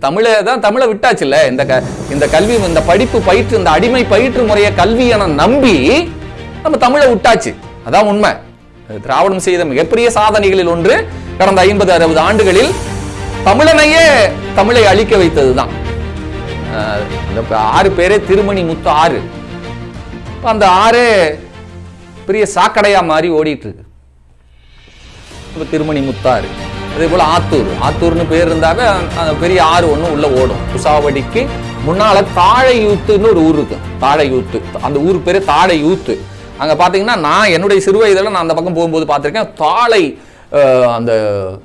தமிழை தான் தமிழை விட்டாச்சுல்ல? இந்த க இந்த கல்வி இந்த படிப்பு பயிற்று இந்த அடிமை பயிற்று முறைய கல்வி என நம்பி நம்ம தமிழை விட்டாச்சு. அதான் உண்மை. திராவிடம் செய்த மிகப்பெரிய சாதனைகளில் ஒன்று. கடந்த ஐம்பது அறுபது ஆண்டுகளில் தமிழனையே தமிழை அழிக்க வைத்ததுதான். அஹ் ஆறு பேரே திருமணி முத்து ஆறு. அந்த ஆறே பெரிய சாக்கடையா மாறி ஓடிட்டு இருக்கு. திருமணி முத்தாறு. அதே போல் ஆத்தூர். ஆத்தூர்னு பேர் இருந்தாவே அந்த- பெரிய ஆறு ஒன்று உள்ள ஓடும். குசாவடிக்கு முன்னால தாழையூத்துன்னு ஒரு ஊர் இருக்கு. தாழையூத்து. அந்த ஊர் பேரு தாழையூத்து. அங்கே பார்த்தீங்கன்னா நான் என்னுடைய சிறு வயதில் நான் அந்த பக்கம் போகும்போது பார்த்துருக்கேன் தாழை அந்த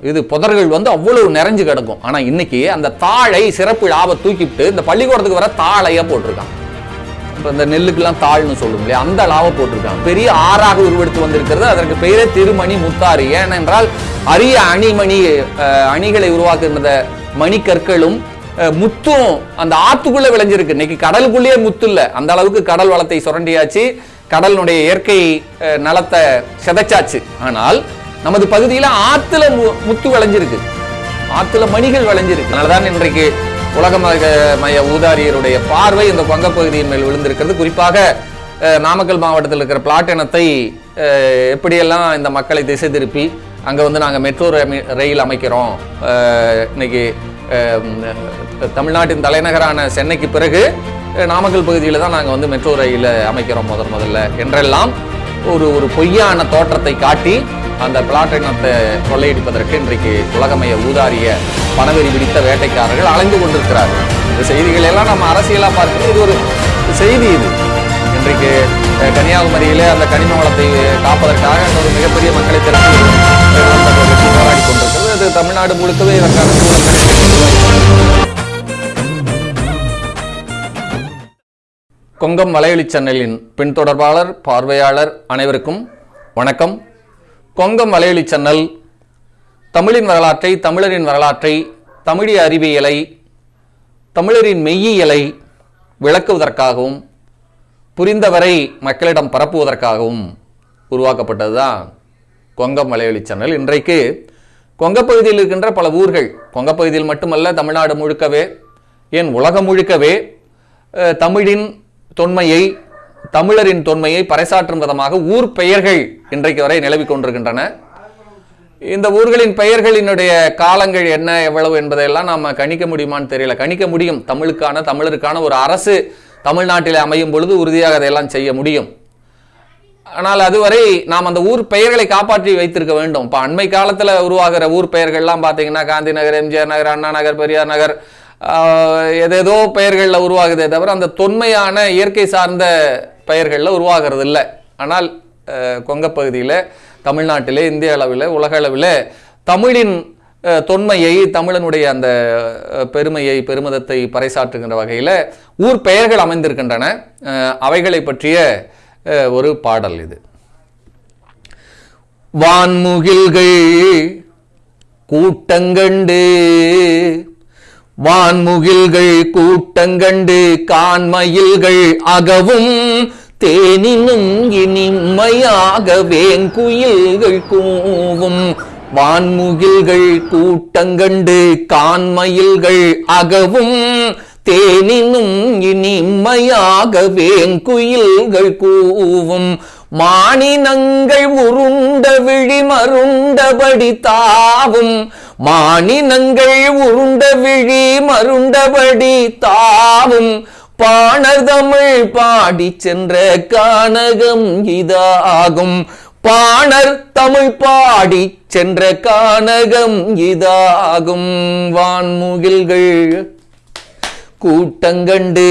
இது புதர்கள் வந்து அவ்வளவு நிறைஞ்சு கிடக்கும். ஆனால் இன்னைக்கு அந்த தாழை சிறப்பு லாபம் தூக்கிவிட்டு இந்த பள்ளிக்கூடத்துக்கு வர தாழையாக போட்டிருக்கான் இந்த நெல்லுக்கெல்லாம் தாழ்னு சொல்லும் இல்லையா? அந்த லாவை போட்டிருக்காங்க. பெரிய ஆறாக உருவெடுத்து வந்திருக்கிறது. அதற்கு பெயரே திருமணி முத்தாறு ஏனென்றால் அரிய அணிமணி அணிகளை உருவாக்குகின்ற மணிக்கற்களும் முத்தும் அந்த ஆத்துக்குள்ள விளைஞ்சிருக்கு. இன்னைக்கு கடலுக்குள்ளேயே முத்து இல்லை. அந்த அளவுக்கு கடல் வளத்தை சுரண்டியாச்சு. கடலினுடைய இயற்கை நலத்தை சிதைச்சாச்சு. ஆனால் நமது பகுதியில் ஆத்துல மு- முத்து விளைஞ்சிருக்கு. ஆத்துல மணிகள் விளைஞ்சிருக்கு. அதனாலதான் இன்றைக்கு உலக மக- மய ஊதாரியருடைய பார்வை இந்த பங்க பகுதியின் மேல் விழுந்திருக்கிறது. குறிப்பாக நாமக்கல் மாவட்டத்தில் இருக்கிற பிளாட்டினத்தை எப்படியெல்லாம் இந்த மக்களை திசை திருப்பி அங்கே வந்து நாங்கள் மெட்ரோ ரயில் அமைக்கிறோம். இன்னைக்கு தமிழ்நாட்டின் தலைநகரான சென்னைக்கு பிறகு நாமக்கல் பகுதியில் தான் நாங்கள் வந்து மெட்ரோ ரயிலை அமைக்கிறோம் முதன் முதல்ல என்றெல்லாம் ஒரு ஒரு பொய்யான தோற்றத்தை காட்டி அந்த பிளாட்டினத்தை கொள்ளையடிப்பதற்கு இன்றைக்கு உலகமய ஊதாரிய பணவெறி பிடித்த வேட்டைக்காரர்கள் அலைந்து கொண்டிருக்கிறார்கள். இந்த செய்திகள் எல்லாம் நம்ம அரசியலாக பார்க்கிறது இது ஒரு செய்தி இது. இன்றைக்கு அஹ், கன்னியாகுமரியிலே அந்த கனிம வளத்தை காப்பதற்காக ஒரு மிகப்பெரிய மக்களை திரட்டி போராடி கொண்டிருக்கிறது. அது தமிழ்நாடு முழுக்கவே இதற்கான கொங்கம் வலையொலி சேனலின் பின்தொடர்பாளர் பார்வையாளர் அனைவருக்கும் வணக்கம். கொங்கம் மலையொலி சேனல் தமிழின் வரலாற்றை தமிழரின் வரலாற்றை தமிழிய அறிவியலை தமிழரின் மெய்யியலை விளக்குவதற்காகவும் புரிந்தவரை மக்களிடம் பரப்புவதற்காகவும் உருவாக்கப்பட்டதுதான் கொங்கம் மலையொலி சேனல் இன்றைக்கு கொங்கப்பகுதியில் இருக்கின்ற பல ஊர்கள் கொங்கப்பகுதியில் மட்டுமல்ல தமிழ்நாடு முழுக்கவே ஏன் உலகம் முழுக்கவே தமிழின் தொன்மையை தமிழரின் தொன்மையை பறைசாற்றும் விதமாக ஊர் பெயர்கள் இன்றைக்கு வரை நிலவிக் கொண்டிருக்கின்றன. இந்த ஊர்களின் பெயர்களினுடைய காலங்கள் என்ன எவ்வளவு என்பதையெல்லாம் நாம் கணிக்க முடியுமான்னு தெரியல. கணிக்க முடியும். தமிழுக்கான தமிழருக்கான ஒரு அரசு தமிழ்நாட்டில் அமையும் பொழுது உறுதியாக அதையெல்லாம் செய்ய முடியும். ஆனால் அதுவரை நாம் அந்த ஊர் பெயர்களை காப்பாற்றி வைத்திருக்க வேண்டும். இப்போ அண்மை காலத்தில் உருவாகிற ஊர் பெயர்கள்லாம் பார்த்தீங்கன்னா காந்தி நகர் எம்ஜிஆர் நகர் அண்ணா நகர் பெரியார் நகர் எதேதோ பெயர்களில் உருவாகுதே தவிர அந்த தொன்மையான இயற்கை சார்ந்த பெயர்களில் உருவாகிறது இல்லை ஆனால் கொங்கப்பகுதியில் பகுதியில் தமிழ்நாட்டிலே இந்திய அளவில் உலக அளவில் தமிழின் தொன்மையை தமிழனுடைய அந்த பெருமையை பெருமிதத்தை பறைசாற்றுகின்ற வகையில் ஊர் பெயர்கள் அமைந்திருக்கின்றன. அவைகளை பற்றிய ஒரு பாடல் இது. வான்முகில்கள் கூட்டங்கண்டு வான்முகில்கள் கூட்டங்கண்டு கான்மயில்கள் அகவும் தேனினும் இனிமையாக வேங்குயில்கள் கூவும். வான்முகில்கள் கூட்டங்கண்டு கான்மயில்கள் அகவும் தேனினும் இனிமையாக வேங்குயில்கள் கூவும். மானினங்கள் உருண்ட விழி மருண்டபடி தாவும். மானினங்கள் உருண்ட விழி மருண்டபடி தாவும். பாணர் தமிழ் பாடி சென்ற கானகம் இதாகும். பாணர் தமிழ் பாடி சென்ற கானகம் இதாகும். வான்முகில்கள் கூட்டங்கண்டு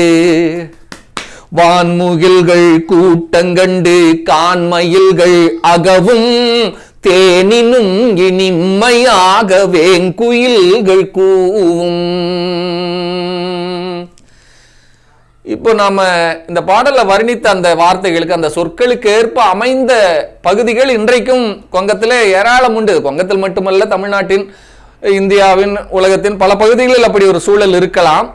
வான்முகில்கள் கூட்டங்கண்டு கான்மயில்கள் அகவும் தேனினும் இனிமையாக வேங்குயில்கள் கூவும். இப்போ நாம இந்த பாடல்ல வர்ணித்த அந்த வார்த்தைகளுக்கு அந்த சொற்களுக்கு ஏற்ப அமைந்த பகுதிகள் இன்றைக்கும் கொங்கத்தில் ஏராளம் உண்டு. கொங்கத்தில் மட்டுமல்ல தமிழ்நாட்டின் இந்தியாவின் உலகத்தின் பல பகுதிகளில் அப்படி ஒரு சூழல் இருக்கலாம்.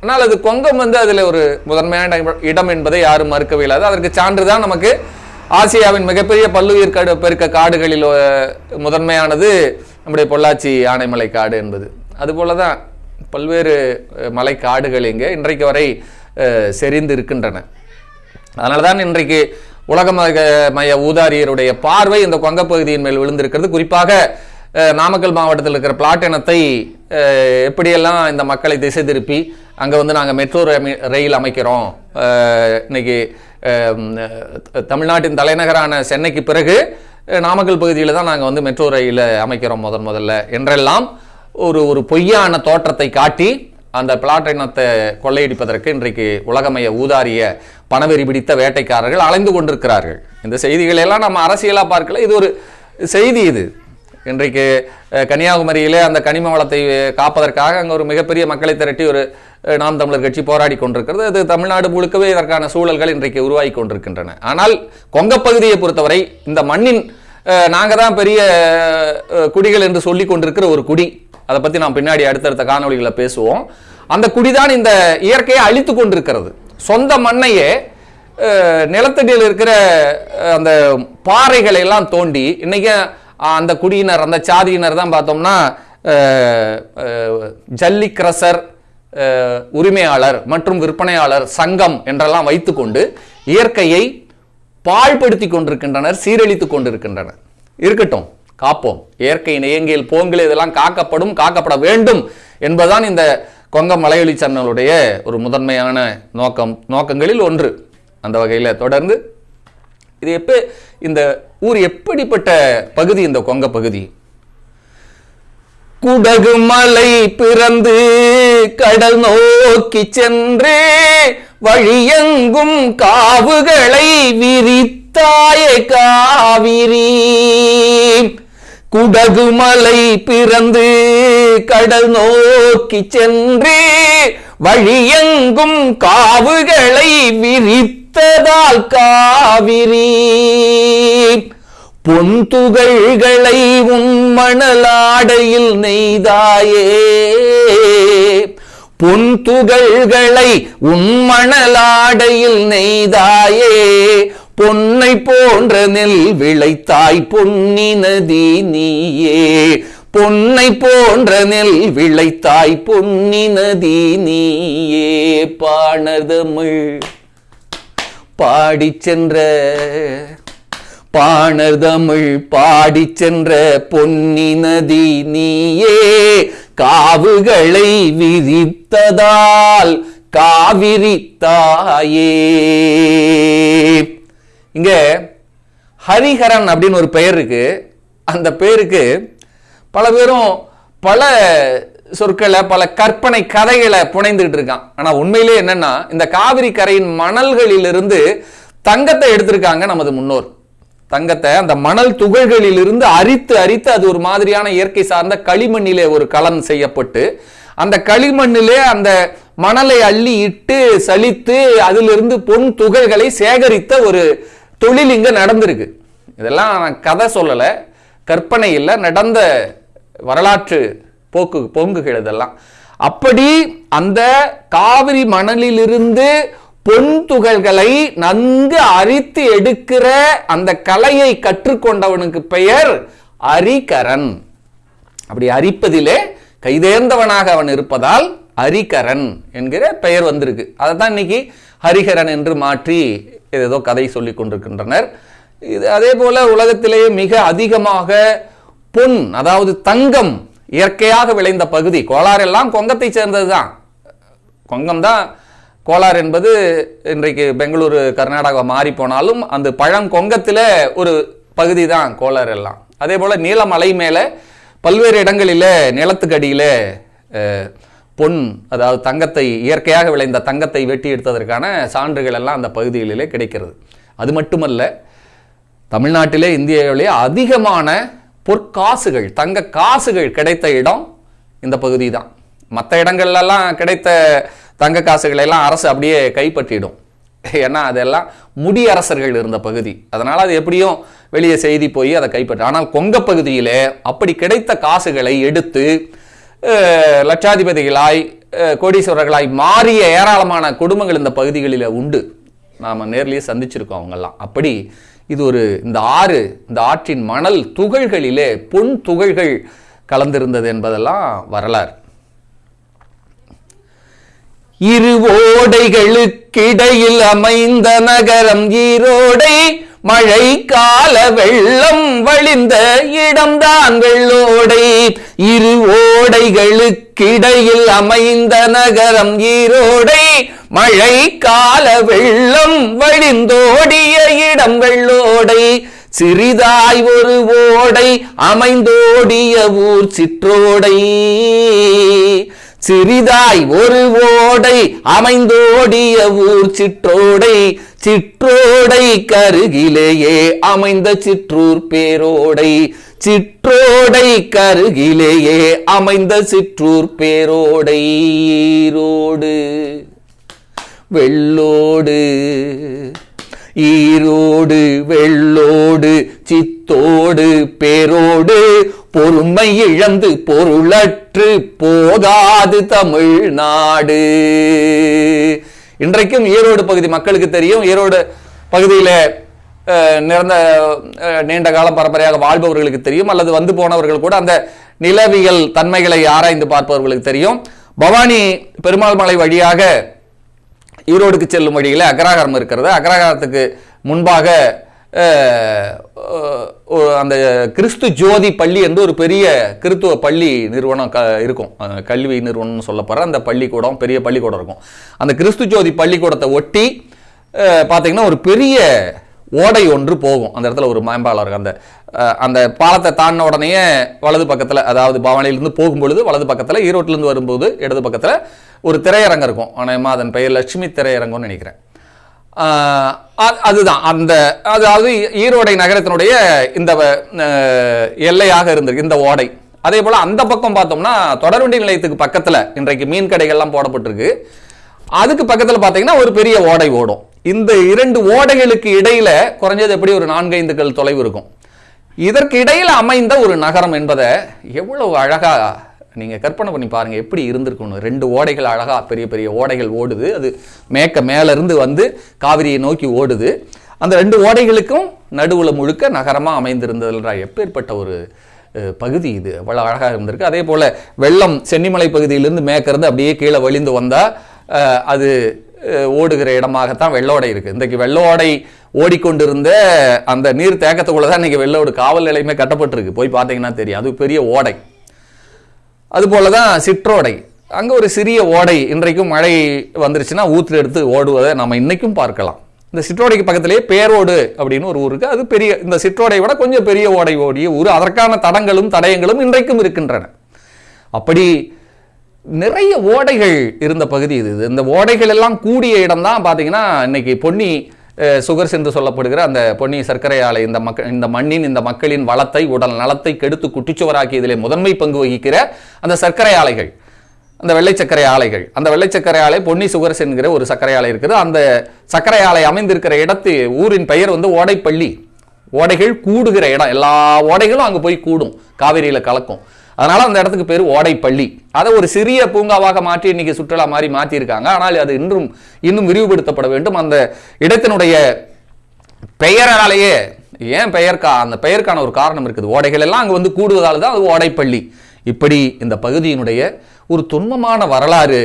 ஆனால் அது கொங்கம் வந்து அதில் ஒரு முதன்மையான இடம் என்பதை யாரும் மறுக்கவே இல்லாது அதற்கு சான்றுதான் நமக்கு ஆசியாவின் மிகப்பெரிய பல்லுயிர் காடு பெருக்க காடுகளில் முதன்மையானது நம்முடைய பொள்ளாச்சி ஆனைமலை காடு என்பது. அதுபோல தான் பல்வேறு மலை காடுகள் இங்கே இன்றைக்கு வரை செறிந்து இருக்கின்றன. அதனால தான் இன்றைக்கு உலக மக- மய ஊதாரியருடைய பார்வை இந்த கொங்க பகுதியின் மேல் விழுந்திருக்கிறது. குறிப்பாக நாமக்கல் மாவட்டத்தில் இருக்கிற பிளாட்டினத்தை எப்படியெல்லாம் இந்த மக்களை திசை திருப்பி அங்கே வந்து நாங்கள் மெட்ரோ ரயில் அமைக்கிறோம்? இன்னைக்கு தமிழ்நாட்டின் தலைநகரான சென்னைக்கு பிறகு நாமக்கல் பகுதியில் தான் நாங்கள் வந்து மெட்ரோ ரயிலை அமைக்கிறோம் முதன் முதல்ல. என்றெல்லாம் ஒரு ஒரு பொய்யான தோற்றத்தை காட்டி அந்த பிளாட்டினத்தை கொள்ளையடிப்பதற்கு இன்றைக்கு உலகமய ஊதாரிய பணவெறி பிடித்த வேட்டைக்காரர்கள் அலைந்து கொண்டிருக்கிறார்கள். இந்த செய்திகளெல்லாம் நம்ம அரசியலாக பார்க்கல. இது ஒரு செய்தி இது. இன்றைக்கு கன்னியாகுமரியிலே அந்த கனிம வளத்தை காப்பதற்காக அங்கே ஒரு மிகப்பெரிய மக்களை திரட்டி ஒரு நாம் தமிழர் கட்சி போராடி கொண்டிருக்கிறது. அது தமிழ்நாடு முழுக்கவே இதற்கான சூழல்கள் இன்றைக்கு உருவாகி கொண்டிருக்கின்றன. ஆனால் கொங்கப் பகுதியை பொறுத்தவரை இந்த மண்ணின் நாங்கள் தான் பெரிய குடிகள் என்று சொல்லி கொண்டிருக்கிற ஒரு குடி. அதை பற்றி நாம் பின்னாடி அடுத்தடுத்த காணொலிகளை பேசுவோம். அந்த குடிதான் இந்த இயற்கையை அழித்து கொண்டிருக்கிறது. சொந்த மண்ணையே நிலத்தடியில் இருக்கிற அந்த பாறைகளை எல்லாம் தோண்டி இன்னைக்கு அந்த குடியினர் அந்த சாதியினர் தான் பார்த்தோம்னா ஜல்லிக்ரசர் உரிமையாளர் மற்றும் விற்பனையாளர் சங்கம் என்றெல்லாம் வைத்துக்கொண்டு இயற்கையை பாழ்படுத்தி கொண்டிருக்கின்றனர் சீரழித்துக் கொண்டிருக்கின்றனர். இருக்கட்டும் காப்போம். இயற்கை நேயங்கியல் போங்கில் இதெல்லாம் காக்கப்படும் காக்கப்பட வேண்டும் என்பதுதான் இந்த கொங்க மலையொலி சேனலுடைய ஒரு முதன்மையான நோக்கம் நோக்கங்களில் ஒன்று. அந்த வகையில் தொடர்ந்து இது எப்போ இந்த ஊர் எப்படிப்பட்ட பகுதி இந்த கொங்க பகுதி? குடகு மலை பிறந்து கடல் நோக்கி சென்று வழியெங்கும் காவுகளை விரித்தாயே காவிரி. குடகு மலை பிறந்து கடல் நோக்கி சென்று வழியெங்கும் காவுகளை விரித்ததால் காவிரி. பொன்துகள்களை உன் மணலாடையில் நெய்தாயே. பொன்துகள்களை உன் மணலாடையில் நெய்தாயே. பொன்னை போன்ற நெல் விளைத்தாய் பொன்னி நதி நீயே. பொன்னை போன்ற நெல் விளைத்தாய் பொன்னி நதி நீயே. பாணதமிழ். பாடி சென்ற பாணர்தமிழ் பாடி சென்ற பொன்னி நதி நீயே காவுகளை விரித்ததால் காவிரி தாயே இங்க ஹரிஹரன் அப்படின்னு ஒரு பெயர் இருக்கு. அந்த பேருக்கு பல பேரும் பல சொற்களை பல கற்பனை கதைகளை புனைந்துகிட்டு இருக்கான். ஆனா உண்மையிலே என்னன்னா இந்த காவிரி கரையின் மணல்களிலிருந்து தங்கத்தை எடுத்திருக்காங்க நமது முன்னோர். தங்கத்தை அந்த மணல் துகள்களிலிருந்து அரித்து அரித்து அது ஒரு மாதிரியான இயற்கை சார்ந்த களிமண்ணிலே ஒரு கலன் செய்யப்பட்டு அந்த களிமண்ணிலே அந்த மணலை அள்ளி இட்டு சலித்து அதிலிருந்து பொன் துகள்களை சேகரித்த ஒரு தொழில் இங்க நடந்திருக்கு. இதெல்லாம் நான் கதை சொல்லலை கற்பனை இல்லை நடந்த வரலாற்று போக்கு பொங்குகள் இதெல்லாம் அப்படி அந்த காவிரி மணலிலிருந்து பொன் துகள்களை நன்கு அரித்து எடுக்கிற அந்த கலையை கற்றுக்கொண்டவனுக்கு பெயர் அரிகரன். அப்படி அரிப்பதிலே கைதேர்ந்தவனாக அவன் இருப்பதால் ஹரிகரன் என்கிற பெயர் வந்திருக்கு. அதை தான் இன்னைக்கு ஹரிஹரன் என்று மாற்றி ஏதோ கதை சொல்லி கொண்டிருக்கின்றனர். இது அதே போல உலகத்திலேயே மிக அதிகமாக பொன் அதாவது தங்கம் இயற்கையாக விளைந்த பகுதி. கோளாறு எல்லாம் கொங்கத்தை சேர்ந்தது தான் கொங்கம் தான் கோலார் என்பது இன்றைக்கு பெங்களூரு கர்நாடகா மாறி போனாலும் அந்த பழங்கொங்கத்தில் ஒரு பகுதி தான் கோலார் எல்லாம். அதே போல் நீலமலை மேலே பல்வேறு இடங்களில் நிலத்துக்கடியில் பொன் அதாவது தங்கத்தை இயற்கையாக விளைந்த தங்கத்தை வெட்டி எடுத்ததற்கான சான்றுகள் எல்லாம் அந்த பகுதிகளிலே கிடைக்கிறது. அது மட்டுமல்ல தமிழ்நாட்டிலே இந்தியாவிலே அதிகமான பொற்காசுகள் தங்க காசுகள் கிடைத்த இடம் இந்த பகுதி தான் மற்ற இடங்கள்லாம் கிடைத்த தங்க காசுகளை எல்லாம் அரசு அப்படியே கைப்பற்றிடும். ஏன்னா அதெல்லாம் முடியரசர்கள் இருந்த பகுதி. அதனால் அது எப்படியும் வெளியே செய்தி போய் அதை கைப்பற்ற ஆனால் கொங்க பகுதியில் அப்படி கிடைத்த காசுகளை எடுத்து லட்சாதிபதிகளாய் கோடீஸ்வரர்களாய் மாறிய ஏராளமான குடும்பங்கள் இந்த பகுதிகளில் உண்டு. நாம் நேர்லேயே சந்திச்சிருக்கோம் அவங்கெல்லாம். அப்படி இது ஒரு இந்த ஆறு இந்த ஆற்றின் மணல் துகள்களிலே பொன் துகள்கள் கலந்திருந்தது என்பதெல்லாம் வரலாறு. இரு ஓடைகளுக்கிடையில் அமைந்த நகரம் ஈரோடை மழை கால வெள்ளம் வழிந்த இடம்தான் வெள்ளோடை. இரு ஓடைகளுக்கிடையில் அமைந்த நகரம் ஈரோடை. மழை கால வெள்ளம் வழிந்தோடிய இடம் வெள்ளோடை. சிறிதாய் ஒரு ஓடை அமைந்தோடிய ஊர் சிற்றோடை. சிறிதாய் ஒரு ஓடை அமைந்தோடிய ஊர் சிற்றோடை சிற்றோடை கருகிலேயே அமைந்த சிற்றூர் பேரோடை சிற்றோடை கருகிலேயே அமைந்த சிற்றூர் பேரோடை ஈரோடு வெள்ளோடு ஈரோடு வெள்ளோடு சித்தோடு பேரோடு பொறுமை இழந்து பொருளட் பொருளற்று போதாது தமிழ்நாடு. இன்றைக்கும் ஈரோடு பகுதி மக்களுக்கு தெரியும். ஈரோடு பகுதியில் நிறந்த நீண்ட காலம் பரம்பரையாக வாழ்பவர்களுக்கு தெரியும். அல்லது வந்து போனவர்கள் கூட அந்த நிலவியல் தன்மைகளை ஆராய்ந்து பார்ப்பவர்களுக்கு தெரியும். பவானி பெருமாள் மலை வழியாக ஈரோடுக்கு செல்லும் வழியில் அக்ராகாரம் இருக்கிறது. அக்ராகாரத்துக்கு முன்பாக அந்த கிறிஸ்து ஜோதி பள்ளி என்று ஒரு பெரிய கிறித்துவ பள்ளி நிறுவனம் க இருக்கும். கல்வி நிறுவனம்னு சொல்லப்படுற அந்த பள்ளிக்கூடம் பெரிய பள்ளிக்கூடம் இருக்கும். அந்த கிறிஸ்து ஜோதி பள்ளிக்கூடத்தை ஒட்டி பார்த்திங்கன்னா ஒரு பெரிய ஓடை ஒன்று போகும். அந்த இடத்துல ஒரு மேம்பாலம் இருக்கு அந்த அந்த பாலத்தை தாண்டின உடனேயே வலது பக்கத்தில் அதாவது பவானியிலிருந்து போகும்பொழுது வலது பக்கத்தில் ஈரோட்டிலேருந்து வரும்போது இடது பக்கத்தில் ஒரு திரையரங்கம் இருக்கும். ஆனால் அதன் பெயர் லட்சுமி திரையரங்கம்னு நினைக்கிறேன். அதுதான். அந்த அதாவது ஈரோடை நகரத்தினுடைய இந்த எல்லையாக இருந்திருக்கு இந்த ஓடை. அதே போல் அந்த பக்கம் பார்த்தோம்னா தொடர்வண்டி நிலையத்துக்கு பக்கத்தில் இன்றைக்கு மீன் கடைகள்லாம் போடப்பட்டிருக்கு. அதுக்கு பக்கத்தில் பார்த்தீங்கன்னா ஒரு பெரிய ஓடை ஓடும். இந்த இரண்டு ஓடைகளுக்கு இடையில குறைஞ்சது எப்படி ஒரு நான்கைந்து கல் தொலைவு இருக்கும். இதற்கு இடையில் அமைந்த ஒரு நகரம் என்பதை எவ்வளவு அழகாக நீங்க கற்பனை பண்ணி பாருங்க எப்படி இருந்திருக்கணும் ரெண்டு ஓடைகள் அழகா பெரிய பெரிய ஓடைகள் ஓடுது. அது மேக்க மேலேருந்து வந்து காவிரியை நோக்கி ஓடுது. அந்த ரெண்டு ஓடைகளுக்கும் நடுவில் முழுக்க நகரமாக அமைந்திருந்ததுன்ற எப்பேற்பட்ட ஒரு பகுதி இது. அவ்வளோ அழகாக இருந்திருக்கு. அதே போல வெள்ளம் சென்னிமலை பகுதியிலிருந்து மேற்க அப்படியே கீழே வழிந்து வந்தால் அது ஓடுகிற இடமாகத்தான் வெள்ளோடை இருக்கு. இன்றைக்கு வெள்ளோடை ஓடிக்கொண்டிருந்த அந்த நீர் தேக்கத்துக்குள்ளே தான் இன்றைக்கி வெள்ளோடு காவல் நிலையமே கட்டப்பட்டிருக்கு. போய் பார்த்தீங்கன்னா தெரியும். அது பெரிய ஓடை. அதுபோல தான் சிற்றோடை. அங்கே ஒரு சிறிய ஓடை இன்றைக்கும் மழை வந்துருச்சுன்னா ஊத்துல எடுத்து ஓடுவதை நம்ம இன்றைக்கும் பார்க்கலாம். இந்த சிற்றோடைக்கு பக்கத்திலேயே பேரோடு அப்படின்னு ஒரு ஊருக்கு அது பெரிய இந்த சிற்றோடை விட கொஞ்சம் பெரிய ஓடை ஓடிய ஊர். அதற்கான தடங்களும் தடயங்களும் இன்றைக்கும் இருக்கின்றன. அப்படி நிறைய ஓடைகள் இருந்த பகுதி இது. இந்த ஓடைகள் எல்லாம் கூடிய இடம் தான் பார்த்தீங்கன்னா இன்னைக்கு பொன்னி சுகர்ஸ் என்று சொல்லப்படுகிற அந்த பொன்னி சர்க்கரை ஆலை இந்த மக்கள் இந்த மண்ணின் இந்த மக்களின் வளத்தை உடல் நலத்தை கெடுத்து குட்டிச்சுவராக்கியதிலே முதன்மை பங்கு வகிக்கிற அந்த சர்க்கரை ஆலைகள் அந்த வெள்ளை சர்க்கரை ஆலைகள் அந்த வெள்ளை சர்க்கரை ஆலை பொன்னி சுகர்ஸ் என்கிற ஒரு சர்க்கரை ஆலை இருக்குது. அந்த சர்க்கரை ஆலை அமைந்திருக்கிற இடத்து ஊரின் பெயர் வந்து ஓடைப்பள்ளி. ஓடைகள் கூடுகிற இடம். எல்லா ஓடைகளும் அங்கே போய் கூடும். காவிரியில் கலக்கும். அதனால அந்த இடத்துக்கு பேர் ஓடைப்பள்ளி. அதை ஒரு சிறிய பூங்காவாக மாற்றி இன்னைக்கு சுற்றுலா மாதிரி மாற்றியிருக்காங்க ஆனால் அது இன்றும் இன்னும் விரிவுபடுத்தப்பட வேண்டும். அந்த இடத்தினுடைய பெயராலேயே ஏன் பெயர்க்கா அந்த பெயருக்கான ஒரு காரணம் இருக்குது. ஓடைகள் எல்லாம் அங்கே வந்து கூடுவதால் தான் அது ஓடைப்பள்ளி. இப்படி இந்த பகுதியினுடைய ஒரு துன்பமான வரலாறு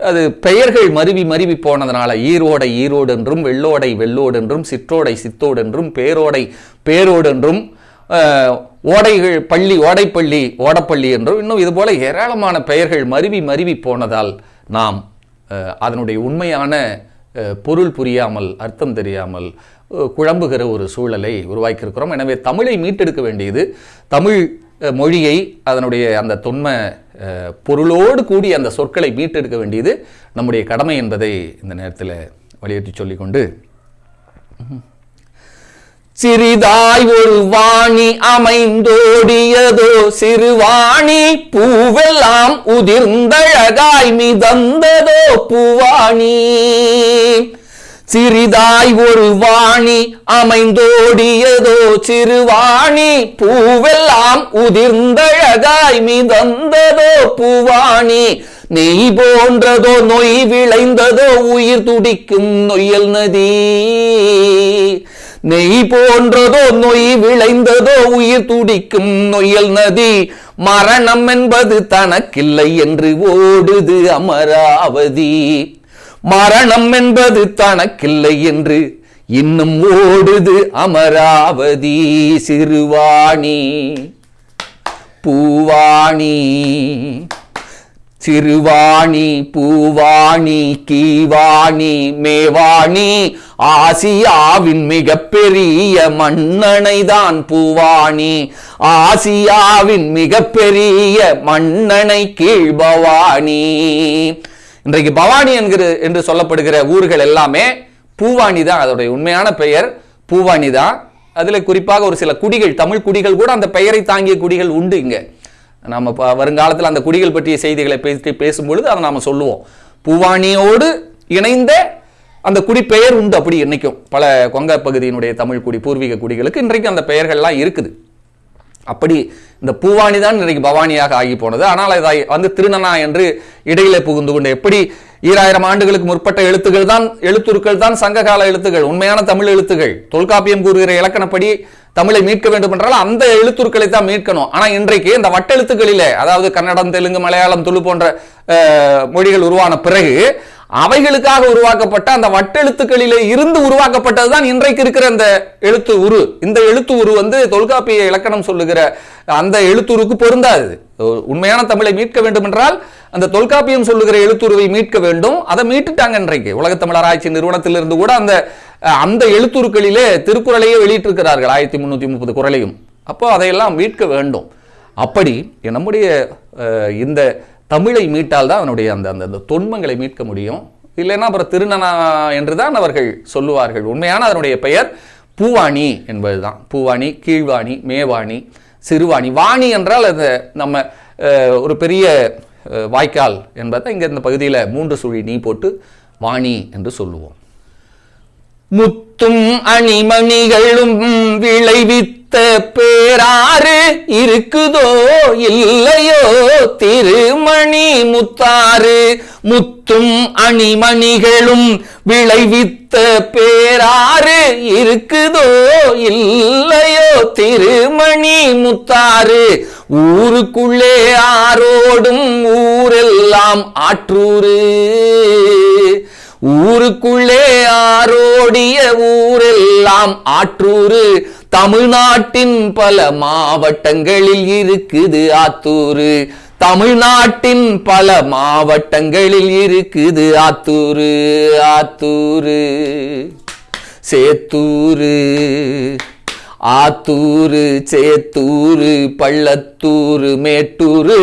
அது பெயர்கள் மருவி மருவி போனதுனால ஈரோடை ஈரோடு என்றும் வெள்ளோடை வெள்ளோடு என்றும் சிற்றோடை சித்தோடு என்றும் பேரோடை பேரோடு என்றும் ஓடைகள் பள்ளி ஓடைப்பள்ளி ஓடப்பள்ளி என்றும் இன்னும் இதுபோல ஏராளமான பெயர்கள் மருவி மருவி போனதால் நாம் அதனுடைய உண்மையான பொருள் புரியாமல் அர்த்தம் தெரியாமல் குழம்புகிற ஒரு சூழலை உருவாக்கியிருக்கிறோம். எனவே தமிழை மீட்டெடுக்க வேண்டியது தமிழ் மொழியை அதனுடைய அந்த தொன்ம பொருளோடு கூடி அந்த சொற்களை மீட்டெடுக்க வேண்டியது நம்முடைய கடமை என்பதை இந்த நேரத்தில் வலியுறுத்தி சொல்லிக்கொண்டு சிறிதாய் ஒரு வாணி அமைந்தோடியதோ சிறுவாணி பூவெல்லாம் உதிர்ந்தழகாய் மிதந்ததோ பூவாணி. சிறிதாய் ஒரு வாணி அமைந்தோடியதோ சிறுவாணி பூவெல்லாம் உதிர்ந்தழகாய் மிதந்ததோ பூவாணி. நெய் போன்றதோ நொய் விளைந்ததோ உயிர் துடிக்கும் நொய்யல் நதி. நெய் போன்றதோ நொய் விளைந்ததோ உயிர் துடிக்கும் நொயல் நதி. மரணம் என்பது தனக்கில்லை என்று ஓடுது அமராவதி. மரணம் என்பது தனக்கில்லை என்று இன்னும் ஓடுது அமராவதி சிறுவாணி. பூவாணி. சிறுவாணி பூவாணி கீவாணி மேவாணி ஆசியாவின் மிகப்பெரிய மன்னனை தான் பூவாணி. ஆசியாவின் மிகப்பெரிய மன்னனை கீழ்பவாணி. இன்றைக்கு பவானி என்கிற என்று சொல்லப்படுகிற ஊர்கள் எல்லாமே பூவாணி தான் அதோடைய உண்மையான பெயர் பூவாணி தான். அதில் குறிப்பாக ஒரு சில குடிகள் தமிழ் குடிகள் கூட அந்த பெயரை தாங்கிய குடிகள் உண்டு இங்கே. நம்ம ப- வருங்காலத்தில் அந்த குடிகள் பற்றிய செய்திகளை பேசி பேசும்பொழுது அதை நாம் சொல்லுவோம். பூவாணியோடு இணைந்த அந்த குடி பெயர் உண்டு அப்படி இன்னைக்கும் பல கொங்க பகுதியினுடைய தமிழ் குடி பூர்வீக குடிகளுக்கு இன்றைக்கும் அந்த பெயர்கள்லாம் இருக்குது. அப்படி இந்த பூவானி தான் இன்றைக்கு பவானியாக ஆகி போனது. ஆனால் இதை வந்து திருநனா என்று இடையிலே புகுந்து கொண்டு எப்படி ஈராயிரம் ஆண்டுகளுக்கு முற்பட்ட எழுத்துக்கள் தான் எழுத்துருக்கள் தான் சங்ககால எழுத்துக்கள் உண்மையான தமிழ் எழுத்துக்கள். தொல்காப்பியம் கூறுகிற இலக்கணப்படி தமிழை மீட்க வேண்டும் என்றால் அந்த எழுத்துருக்களை தான் மீட்கணும். ஆனால் இன்றைக்கு இந்த வட்டெழுத்துக்களிலே அதாவது கன்னடம் தெலுங்கு மலையாளம் துளு போன்ற மொழிகள் உருவான பிறகு அவைகளுக்காக உருவாக்கப்பட்ட அந்த வட்டெழுத்துக்களிலே இருந்து உருவாக்கப்பட்டதுதான் இன்றைக்கு இருக்கிற அந்த எழுத்து உரு. இந்த எழுத்து உரு வந்து தொல்காப்பிய இலக்கணம் சொல்லுகிற அந்த எழுத்துருக்கு பொருந்தாது. உண்மையான தமிழை மீட்க வேண்டும் என்றால் அந்த தொல்காப்பியம் சொல்லுகிற எழுத்துருவை மீட்க வேண்டும். அதை மீட்டுட்டாங்க இன்றைக்கு. உலகத்தமிழ் ஆராய்ச்சி நிறுவனத்திலிருந்து கூட அந்த அந்த எழுத்துருக்களிலே திருக்குறளையே வெளியிட்டிருக்கிறார்கள். ஆயிரத்தி முன்னூத்தி முப்பது குறளையும். அப்போ அதையெல்லாம் மீட்க வேண்டும். அப்படி நம்முடைய இந்த தமிழை மீட்டால் தான் அவனுடைய அந்த அந்த தொன்மங்களை மீட்க முடியும். இல்லைன்னா அப்புறம் திருநனா என்று தான் அவர்கள் சொல்லுவார்கள். உண்மையான அதனுடைய பெயர் பூவாணி என்பதுதான். பூவாணி கீழ்வாணி மேவாணி சிறுவாணி. வாணி என்றால் அது நம்ம ஒரு பெரிய வாய்க்கால் என்பதை இங்கே இந்த பகுதியில் மூன்று சுழி நீ போட்டு வாணி என்று சொல்லுவோம். முத்தும் அணிமணிகளும் விளைவித்த பேராறு இருக்குதோ இல்லையோ திருமணி முத்தாறு. முத்தும் அணிமணிகளும் விளைவித்த பேராறு இருக்குதோ இல்லையோ திருமணி முத்தாறு. ஊருக்குள்ளே ஆரோடும் ஊரெல்லாம் ஆற்றூரு ஊருக்குள்ளே ஆரோடிய ஊரெல்லாம் ஆற்றூரு. தமிழ்நாட்டின் பல மாவட்டங்களில் இருக்குது ஆத்தூரு. தமிழ்நாட்டின் பல மாவட்டங்களில் இருக்குது ஆத்தூரு ஆத்தூரு. சேத்தூரு ஆத்தூரு சேத்தூரு பள்ளத்தூரு மேட்டூரு.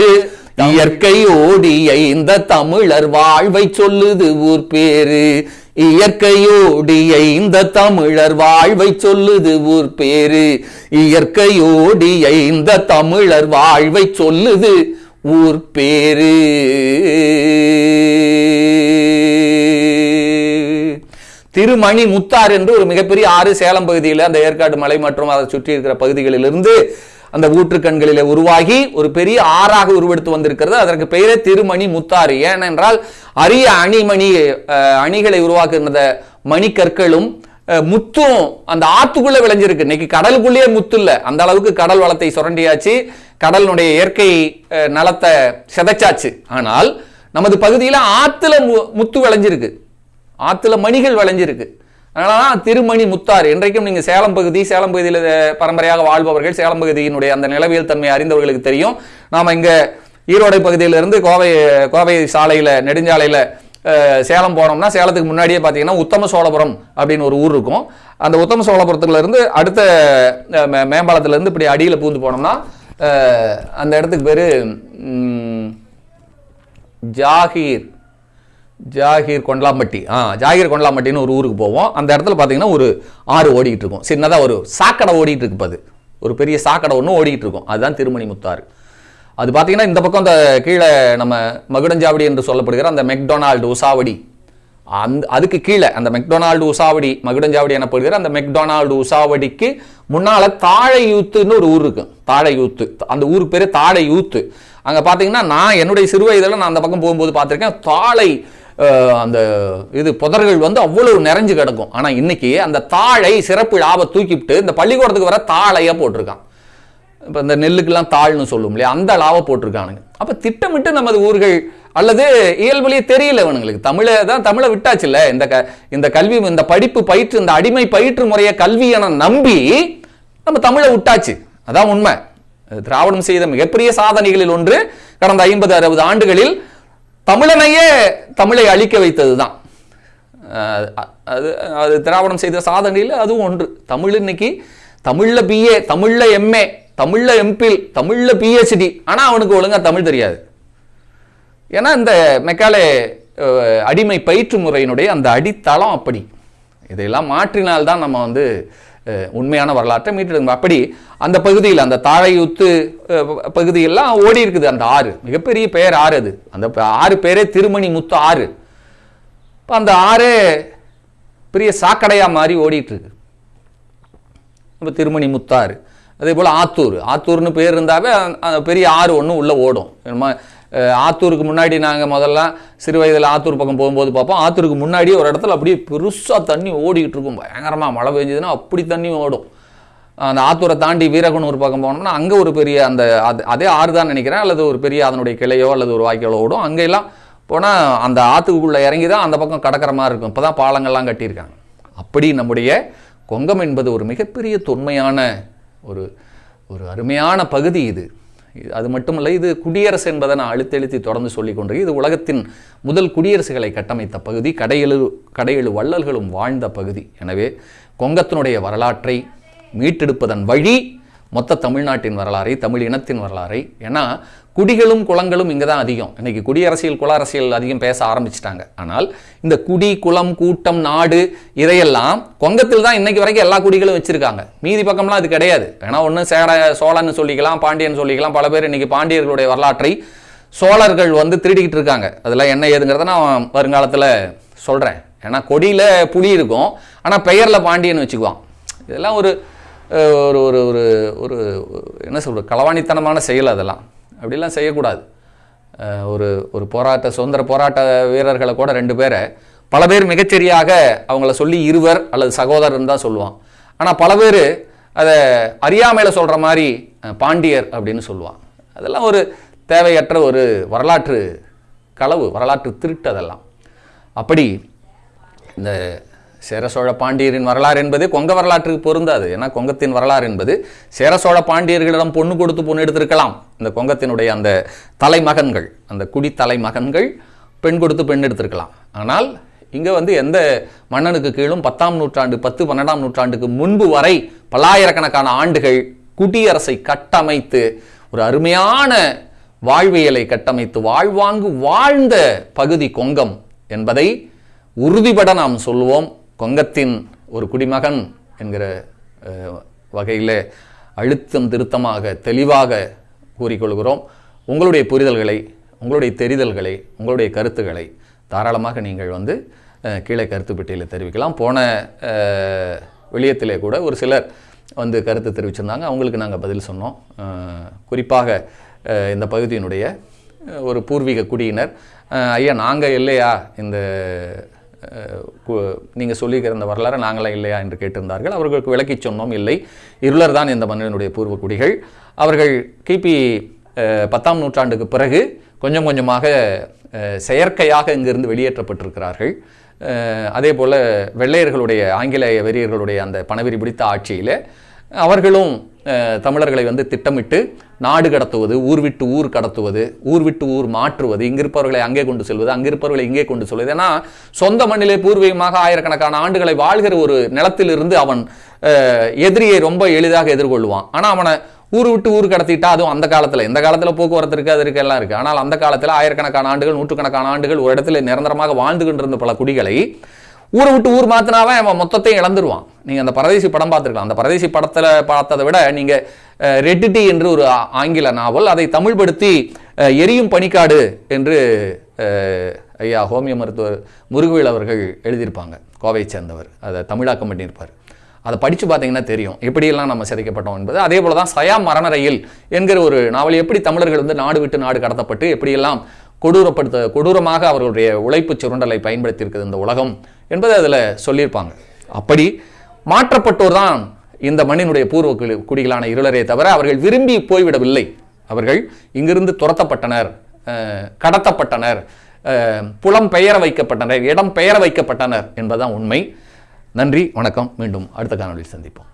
இயற்கை ஓடிய இந்த தமிழர் வாழ்வை சொல்லுது ஊர் பேரு. இயற்கையோடிய இந்த தமிழர் வாழ்வை சொல்லுது ஊர் பேரு. இயற்கையோடிய இந்த தமிழர் வாழ்வை சொல்லுது ஊர் பேரு. திருமணி முத்தார் என்று ஒரு மிகப்பெரிய ஆறு சேலம் பகுதியில் அந்த ஏற்காடு மலை மற்றும் அதை சுற்றி இருக்கிற பகுதிகளிலிருந்து அந்த ஊற்று கண்களில் உருவாகி ஒரு பெரிய ஆறாக உருவெடுத்து வந்திருக்கிறது. அதற்கு பெயரே திருமணி முத்தாறு ஏனென்றால் அரிய அணிமணி அணிகளை உருவாக்குகின்ற மணிக்கற்களும் முத்தும் அந்த ஆத்துக்குள்ளே விளைஞ்சிருக்கு. இன்னைக்கு கடலுக்குள்ளேயே முத்து இல்லை. அந்த அளவுக்கு கடல் வளத்தை சுரண்டியாச்சு. கடலினுடைய இயற்கை நலத்தை சிதைச்சாச்சு. ஆனால் நமது பகுதியில் ஆற்றுல மு- முத்து விளைஞ்சிருக்கு. ஆற்றுல மணிகள் விளைஞ்சிருக்கு. அதனாலதான் திருமணி முத்தாறு இன்றைக்கும் நீங்கள் சேலம் பகுதி சேலம் பகுதியில் பரம்பரையாக வாழ்பவர்கள் சேலம் பகுதியினுடைய அந்த நிலவியல் தன்மை அறிந்தவர்களுக்கு தெரியும். நாம் இங்கே ஈரோடை பகுதியிலிருந்து கோவை கோவை சாலையில் நெடுஞ்சாலையில் சேலம் போனோம்னா சேலத்துக்கு முன்னாடியே பார்த்தீங்கன்னா உத்தம சோழபுரம் அப்படின்னு ஒரு ஊர் இருக்கும். அந்த உத்தம சோழபுரத்துலேருந்து அடுத்த மேம்பாலத்துலேருந்து மே- இப்படி அடியில் பூந்து போனோம்னா அந்த இடத்துக்கு பேர் ஜாகீர். ஜாகிர் கொண்டலாம்பட்டி. ஆ ஜாகிர் கொண்டலாம்பட்டின்னு ஒரு ஊருக்கு போவோம். அந்த இடத்துல பார்த்தீங்கன்னா ஒரு ஆறு ஓடிக்கிட்டு இருக்கும். சின்னதாக ஒரு சாக்கடை ஓடிக்கிட்டு இருக்கு அது ஒரு பெரிய சாக்கடை ஒன்று ஓடிக்கிட்டு இருக்கும். அதுதான் திருமணி முத்தாறு. அது பார்த்தீங்கன்னா இந்த பக்கம் அந்த கீழே நம்ம மகுடஞ்சாவடி என்று சொல்லப்படுகிற அந்த மெக்டொனால்டு உசாவடி. அந்த அதுக்கு கீழே அந்த மெக்டொனால்டு உசாவடி மகுடஞ்சாவடி எனப்படுகிற அந்த மெக்டொனால்டு உசாவடிக்கு முன்னால் தாழை யூத்துன்னு ஒரு ஊர் இருக்கும் தாழை யூத்து அந்த ஊருக்கு பேர் தாழை யூத்து அங்கே பார்த்தீங்கன்னா நான் என்னுடைய சிறு வயதில் நான் அந்த பக்கம் போகும்போது பார்த்துருக்கேன் தாழை அந்த இது புதர்கள் வந்து அவ்வளவு நிறைஞ்சு கிடக்கும். ஆனால் இன்னைக்கு அந்த தாழை சிறப்பு லாப தூக்கிவிட்டு இந்த பள்ளிக்கூடத்துக்கு வர தாழையாக போட்டிருக்கான். இப்போ இந்த நெல்லுக்கெல்லாம் தாழ்னு சொல்லும் இல்லையா? அந்த லாவை போட்டிருக்கானுங்க. அப்போ திட்டமிட்டு நமது ஊர்கள் அல்லது இயல்புலேயே தெரியல இவனுங்களுக்கு. தமிழை தான் தமிழை விட்டாச்சுல்ல இந்த க இந்த கல்வி இந்த படிப்பு பயிற்று இந்த அடிமை பயிற்று முறையை கல்வி என நம்பி நம்ம தமிழை விட்டாச்சு. அதான் உண்மை. திராவிடம் செய்த மிகப்பெரிய சாதனைகளில் ஒன்று கடந்த ஐம்பது அறுபது ஆண்டுகளில் தமிழனையே தமிழை அழிக்க வைத்தது தான் அது அது திராவிடம் செய்த சாதனையில் அதுவும் ஒன்று. தமிழ் இன்னைக்கு தமிழில் பிஏ தமிழில் எம்ஏ தமிழில் எம்பில் தமிழில் பிஹெச்டி ஆனால் அவனுக்கு ஒழுங்காக தமிழ் தெரியாது. ஏன்னா இந்த மெக்காலே அடிமை பயிற்று முறையினுடைய அந்த அடித்தளம் அப்படி. இதையெல்லாம் மாற்றினால்தான் நம்ம வந்து உண்மையான வரலாற்றை மீட்டெடுக்கணும் அப்படி அந்த பகுதியில் அந்த தாழையுத்து பகுதியெல்லாம் ஓடி இருக்குது. அந்த ஆறு மிகப்பெரிய பெயர் ஆறு அது. அந்த ஆறு பேரே திருமணி முத்து ஆறு. இப்போ அந்த ஆறு பெரிய சாக்கடையாக மாறி ஓடிட்டு இருக்கு இப்போ திருமணி முத்தாறு. அதே போல் ஆத்தூர். ஆத்தூர்னு பேர் இருந்தாவே அந்த- பெரிய ஆறு ஒன்று உள்ளே ஓடும். நம்ம ஆத்தூருக்கு முன்னாடி நாங்கள் முதல்ல சிறு வயதில் ஆத்தூர் பக்கம் போகும்போது பார்ப்போம். ஆத்தூருக்கு முன்னாடி ஒரு இடத்துல அப்படியே பெருசாக தண்ணி ஓடிக்கிட்டு இருக்கும். பயங்கரமாக மழை பெஞ்சதுன்னா அப்படி தண்ணி ஓடும். அந்த ஆத்தூரை தாண்டி வீரகுனூர் பக்கம் போனோம்னா அங்கே ஒரு பெரிய அந்த அது அதே ஆறு தான் நினைக்கிறேன். அல்லது ஒரு பெரிய அதனுடைய கிளையோ அல்லது ஒரு வாய்க்காலோ ஓடும். அங்கெல்லாம் போனால் அந்த ஆற்றுக்குள்ளே இறங்கி தான் அந்த பக்கம் கடக்கிற மாதிரி இருக்கும். இப்போ தான் பாலங்கள்லாம் கட்டியிருக்காங்க. அப்படி நம்முடைய கொங்கம் என்பது ஒரு மிகப்பெரிய தொன்மையான ஒரு ஒரு அருமையான பகுதி இது- அது மட்டுமல்ல இது குடியரசு என்பதை நான் அழுத்தெழுத்தி தொடர்ந்து சொல்லிக் கொண்டிருக்கேன். இது உலகத்தின் முதல் குடியரசுகளை கட்டமைத்த பகுதி கடையெழு கடையெழு வள்ளல்களும் வாழ்ந்த பகுதி. எனவே கொங்கத்தினுடைய வரலாற்றை மீட்டெடுப்பதன் வழி மொத்த தமிழ்நாட்டின் வரலாறை தமிழ் இனத்தின் வரலாறை. ஏன்னா குடிகளும் குளங்களும் இங்கே தான் அதிகம். இன்றைக்கி குடியரசியல் குல அரசியல் அதிகம் பேச ஆரம்பிச்சிட்டாங்க. ஆனால் இந்த குடி குளம் கூட்டம் நாடு இதையெல்லாம் கொங்கத்தில் தான் இன்னைக்கு வரைக்கும் எல்லா குடிகளும் வச்சுருக்காங்க. மீதி பக்கம்லாம் அது கிடையாது. ஏன்னா ஒன்று சேர சோழன்னு சொல்லிக்கலாம் பாண்டியன் சொல்லிக்கலாம். பல பேர் இன்னைக்கு பாண்டியர்களுடைய வரலாற்றை சோழர்கள் வந்து திருடிக்கிட்டு இருக்காங்க. அதெல்லாம் என்ன ஏதுங்கிறத நான் வருங்காலத்தில் சொல்கிறேன் ஏன்னா கொடியில் புலி இருக்கும். ஆனால் பெயரில் பாண்டியன் வச்சுக்குவான். இதெல்லாம் ஒரு ஒரு ஒரு ஒரு ஒரு என்ன சொல்கிறது களவாணித்தனமான செயல் அதெல்லாம். அப்படிலாம் செய்யக்கூடாது. ஒரு ஒரு போராட்ட சுதந்திர போராட்ட வீரர்களை கூட ரெண்டு பேரை பல பேர் மிகச்சரியாக அவங்கள சொல்லி இருவர் அல்லது சகோதரன் தான் சொல்லுவான். ஆனால் பல பேர் அதை அறியாமையில் சொல்கிற மாதிரி பாண்டியர் அப்படின்னு சொல்லுவான். அதெல்லாம் ஒரு தேவையற்ற ஒரு வரலாற்று களவு வரலாற்று திருட்டு அதெல்லாம். அப்படி இந்த சேர சோழ பாண்டியரின் வரலாறு என்பது கொங்க வரலாற்றுக்கு பொருந்தாது. ஏன்னா கொங்கத்தின் வரலாறு என்பது சேர சோழ பாண்டியர்களிடம் பொண்ணு கொடுத்து பொண்ணு எடுத்திருக்கலாம். இந்த கொங்கத்தினுடைய அந்த தலைமகன்கள் அந்த குடி தலைமகன்கள் பெண் கொடுத்து பெண் எடுத்திருக்கலாம். ஆனால் இங்கே வந்து எந்த மன்னனுக்கு கீழும் பத்தாம் நூற்றாண்டு பத்து பன்னெண்டாம் நூற்றாண்டுக்கு முன்பு வரை பல்லாயிரக்கணக்கான ஆண்டுகள் குடியரசை கட்டமைத்து ஒரு அருமையான வாழ்வியலை கட்டமைத்து வாழ்வாங்கு வாழ்ந்த பகுதி கொங்கம் என்பதை உறுதிபட நாம் சொல்லுவோம். கொங்கத்தின் ஒரு குடிமகன் என்கிற வகையில் அழுத்தம் திருத்தமாக தெளிவாக கூறிக்கொள்கிறோம். உங்களுடைய புரிதல்களை உங்களுடைய தெரிதல்களை உங்களுடைய கருத்துக்களை தாராளமாக நீங்கள் வந்து கீழே கருத்து பெட்டியில் தெரிவிக்கலாம். போன வெளியத்திலே கூட ஒரு சிலர் வந்து கருத்து தெரிவிச்சிருந்தாங்க. அவங்களுக்கு நாங்கள் பதில் சொன்னோம். குறிப்பாக இந்த பகுதியினுடைய ஒரு பூர்வீக குடியினர். ஐயா நாங்கள் இல்லையா இந்த நீங்கள் சொல்லியிருக்கிற இந்த வரலாறு நாங்களாம் இல்லையா என்று கேட்டிருந்தார்கள். அவர்களுக்கு விளக்கிச் சொன்னோம் இல்லை. இருளர் தான் இந்த மன்னனுடைய பூர்வ குடிகள். அவர்கள் கிபி பத்தாம் நூற்றாண்டுக்கு பிறகு கொஞ்சம் கொஞ்சமாக செயற்கையாக இங்கிருந்து வெளியேற்றப்பட்டிருக்கிறார்கள். அதே போல் வெள்ளையர்களுடைய ஆங்கிலேய வெறியர்களுடைய அந்த பணவெறி பிடித்த ஆட்சியில் அவர்களும் தமிழர்களை வந்து திட்டமிட்டு நாடு கடத்துவது ஊர் விட்டு ஊர் கடத்துவது ஊர் விட்டு ஊர் மாற்றுவது இங்கிருப்பவர்களை அங்கே கொண்டு செல்வது அங்கிருப்பவர்களை இங்கே கொண்டு செல்வது. ஏன்னா சொந்த மண்ணிலே பூர்வீகமாக ஆயிரக்கணக்கான ஆண்டுகளை வாழ்கிற ஒரு நிலத்திலிருந்து அவன் எதிரியை ரொம்ப எளிதாக எதிர்கொள்வான். ஆனால் அவனை ஊர் விட்டு ஊர் கடத்திட்டா அதுவும் அந்த காலத்தில். இந்த காலத்தில் போக்குவரத்து இருக்குது அது இருக்கு எல்லாம் இருக்குது ஆனால் அந்த காலத்தில் ஆயிரக்கணக்கான ஆண்டுகள் நூற்றுக்கணக்கான ஆண்டுகள் ஒரு இடத்துல நிரந்தரமாக வாழ்ந்து கொண்டிருந்த பல குடிகளை ஊரை விட்டு ஊர் மாத்தினாவே அவன் மொத்தத்தையும் இழந்துருவான். நீங்கள் அந்த பரதேசி படம் பார்த்துருக்கலாம். அந்த பரதேசி படத்தில் பார்த்ததை விட நீங்கள் ரெட்டிட்டி என்று ஒரு ஆங்கில நாவல் அதை தமிழ்படுத்தி எரியும் பனிக்காடு என்று ஐயா ஹோமிய மருத்துவர் முருகவேல் அவர்கள் எழுதியிருப்பாங்க. கோவையை சேர்ந்தவர். அதை தமிழாக்கம் பண்ணியிருப்பார். அதை படித்து பார்த்தீங்கன்னா தெரியும். எப்படியெல்லாம் நம்ம சிதைக்கப்பட்டோம் என்பது. அதே போல தான் சயாம் மரண ரயில் என்கிற ஒரு நாவல் எப்படி தமிழர்கள் வந்து நாடு விட்டு நாடு கடத்தப்பட்டு எப்படியெல்லாம் கொடூரப்படுத்த கொடூரமாக அவர்களுடைய உழைப்பு சுரண்டலை பயன்படுத்தியிருக்குது இந்த உலகம் என்பதை அதில் சொல்லியிருப்பாங்க. அப்படி மாற்றப்பட்டோர் தான் இந்த மண்ணினுடைய பூர்வ குடி- குடிகளான இருளரே தவிர அவர்கள் விரும்பி போய்விடவில்லை. அவர்கள் இங்கிருந்து துரத்தப்பட்டனர் கடத்தப்பட்டனர் புலம் பெயர வைக்கப்பட்டனர் இடம் பெயர வைக்கப்பட்டனர் என்பதுதான் உண்மை. நன்றி வணக்கம். மீண்டும் அடுத்த காணொலியில் சந்திப்போம்.